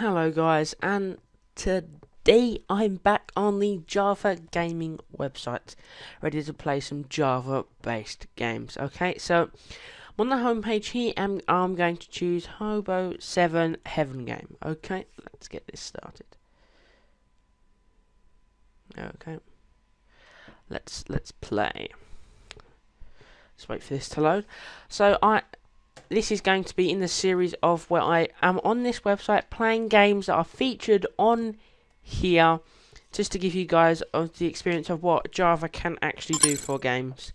Hello guys, and today I'm back on the Java gaming website, ready to play some Java based games. Okay, so I'm on the homepage here and I'm going to choose Hobo 7 Heaven Game. Okay, let's get this started. Okay. Let's let's play. Let's wait for this to load. So I this is going to be in the series of where I am on this website playing games that are featured on here just to give you guys of the experience of what Java can actually do for games.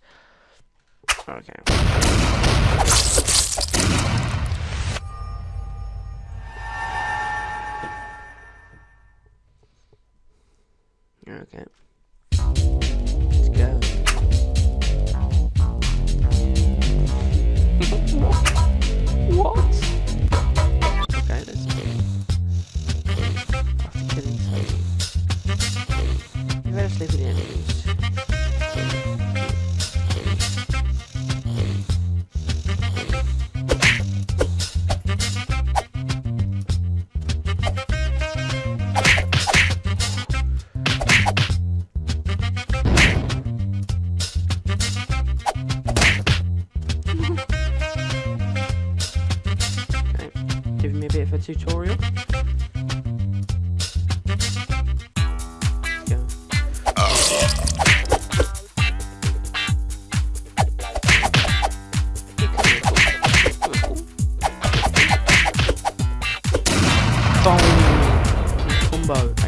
Okay. Okay. tutorial. combo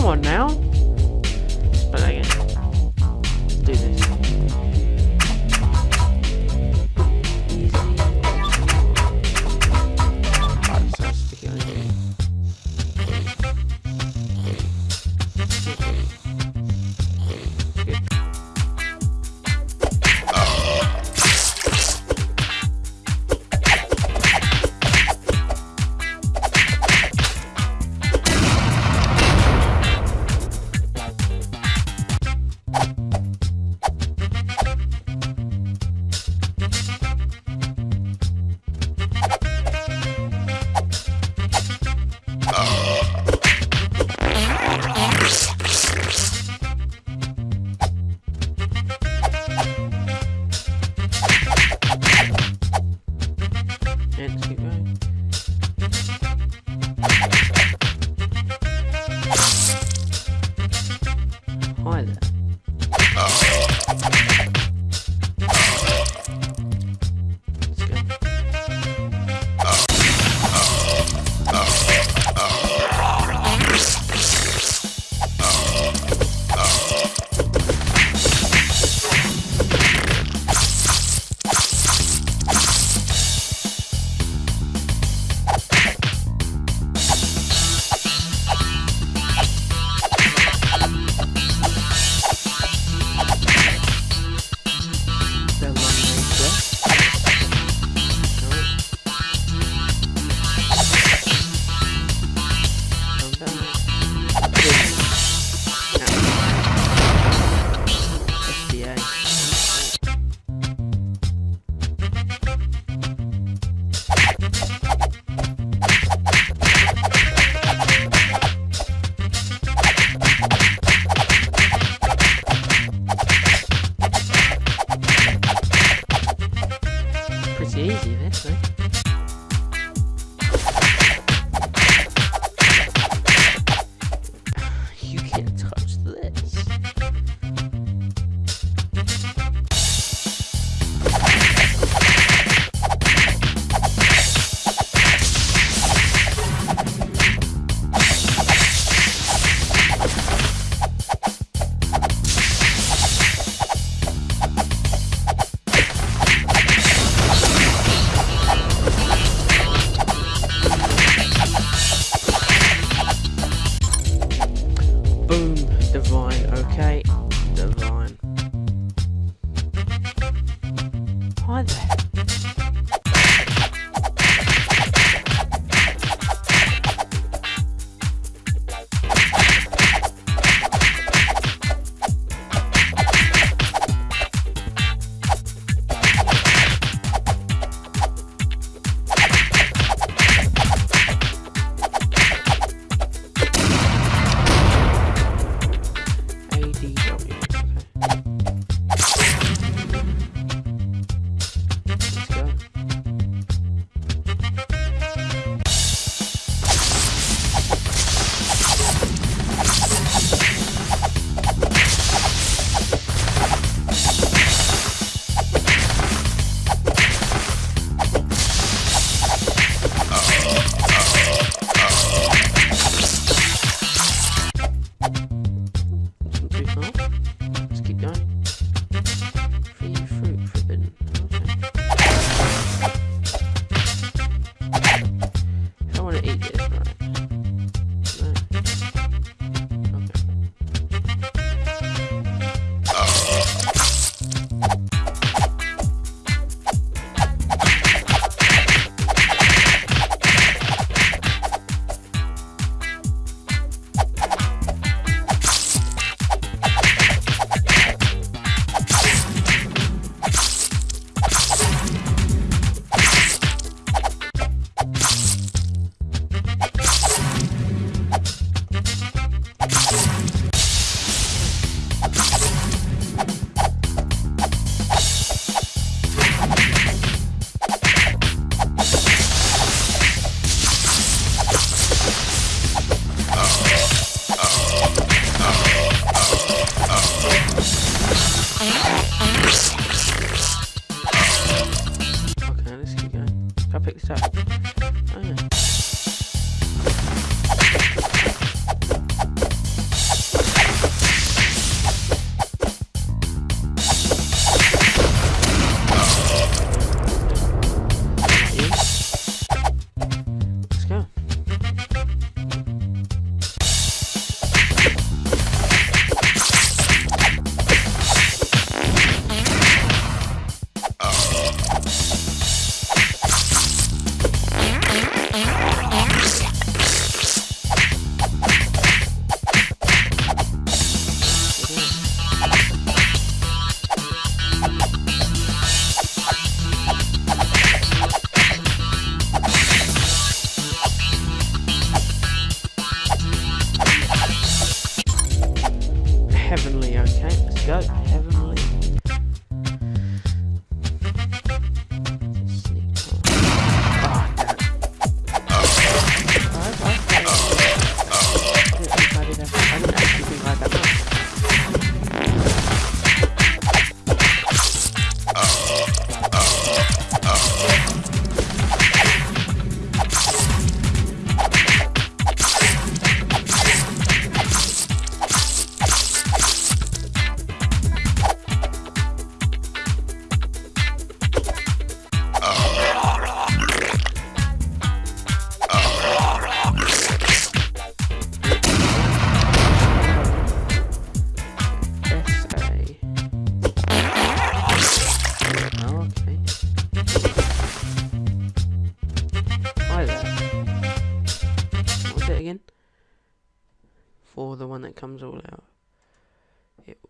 Come on now. Okay.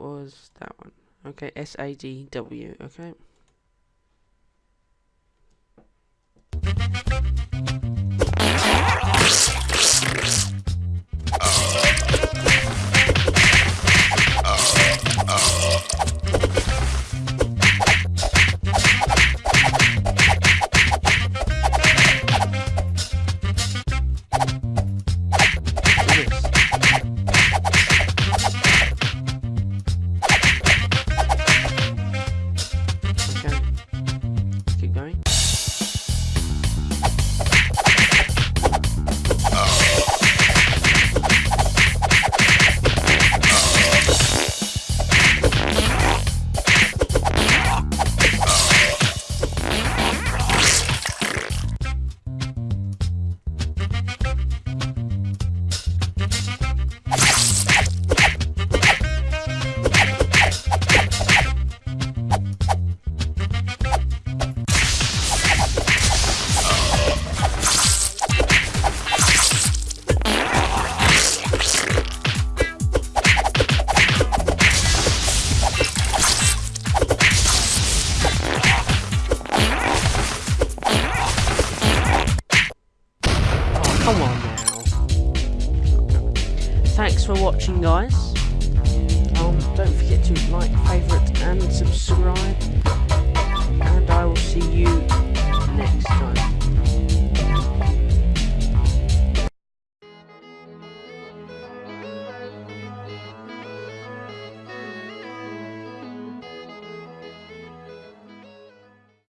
Was that one. Okay, S-A-D-W, okay. Come on now. Thanks for watching, guys. Um, don't forget to like, favourite and subscribe. And I will see you next time.